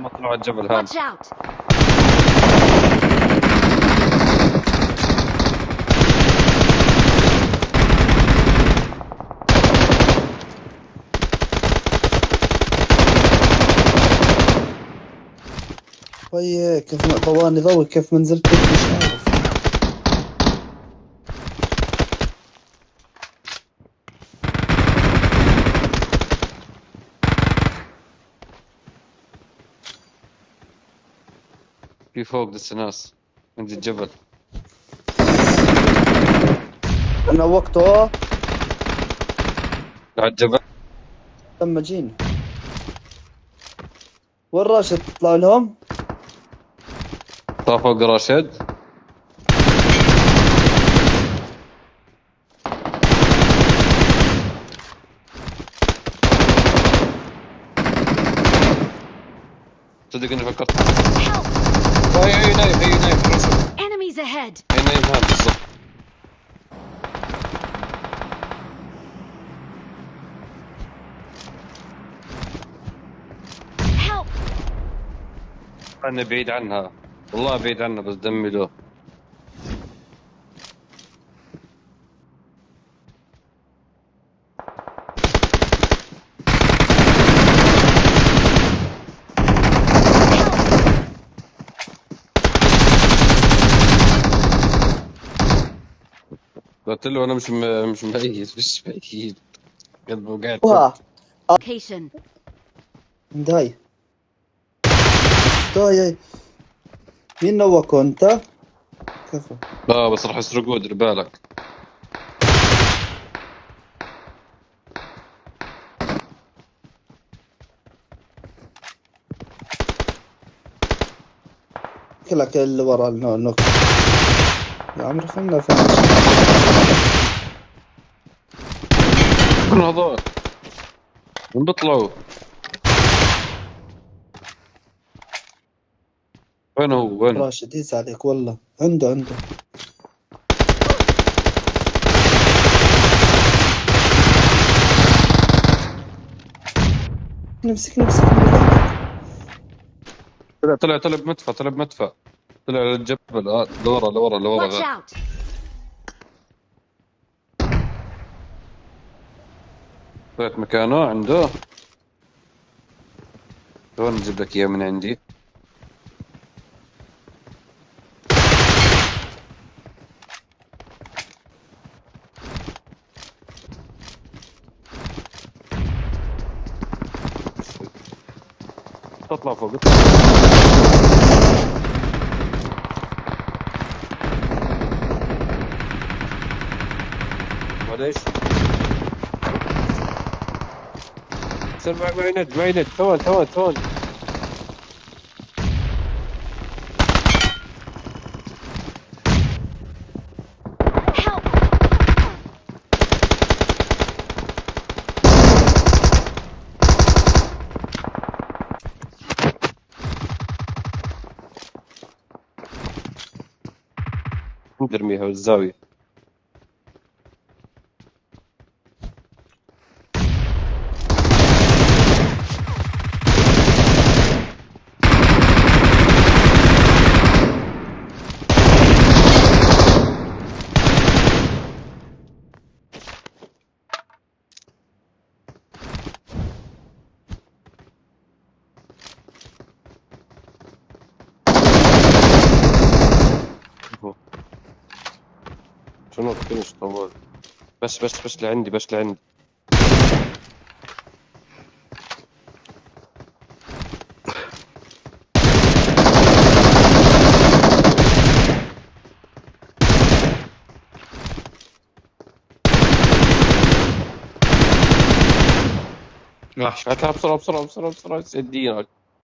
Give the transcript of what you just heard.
طلعوا على الجبل هذا. Watch out! وي كيف ما ضواني ضوي كيف ما نزلت بيت مش عارف. في فوق لسه ناس عند الجبل أنا وقته. على الجبل لما جينا وين راشد؟ تطلع لهم؟ طلع فوق راشد. صدق إني فكرت! Enemies ahead! أنا بعيد عنها. والله بعيد عنها بس دمي له. قلت له أنا مش م... مش ميت مش ميت. قاعد وها Location. داي. داي مين نوكو انت؟ كفو. آه بس راح يسرقوه دير بالك كلك اللي ورا النو- النوك يا عمري خلنا فين من هذول من بيطلعوا وين هو؟ وين؟ راشد يس عليك والله. عنده عنده. نمسك نمسك. طلع طلع طلع بمدفع طلع بمدفع. طلع على الجبل آه لورا لورا لورا Watch غير. out! طلعت مكانه عنده وين نجيب لك إياه من عندي تطلع فوق معليش صير معي معي ند معي ند ثوان ثوان ثوان Help! نرميها بالزاوية شنو فينش طوال. بس بس بس لعندي بس لعندي. راح هاتها بسرعة بسرعة بسرعة بسرعة. سدينك